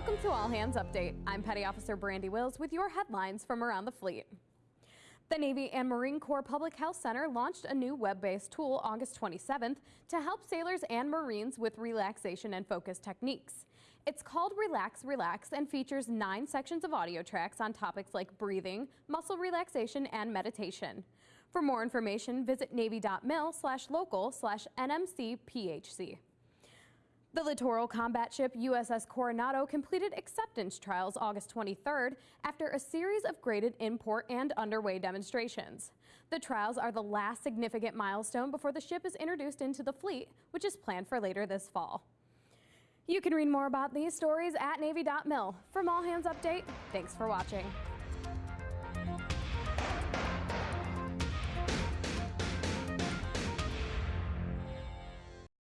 Welcome to All Hands Update. I'm Petty Officer Brandy Wills with your headlines from around the fleet. The Navy and Marine Corps Public Health Center launched a new web-based tool August 27th to help sailors and Marines with relaxation and focus techniques. It's called Relax Relax and features nine sections of audio tracks on topics like breathing, muscle relaxation, and meditation. For more information, visit navy.mil slash local slash nmcphc. The littoral combat ship USS Coronado completed acceptance trials August 23rd after a series of graded in-port and underway demonstrations. The trials are the last significant milestone before the ship is introduced into the fleet, which is planned for later this fall. You can read more about these stories at Navy.mil. From All Hands Update, thanks for watching.